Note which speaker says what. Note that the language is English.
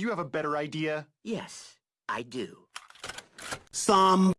Speaker 1: Do you have a better idea?
Speaker 2: Yes, I do.
Speaker 3: Some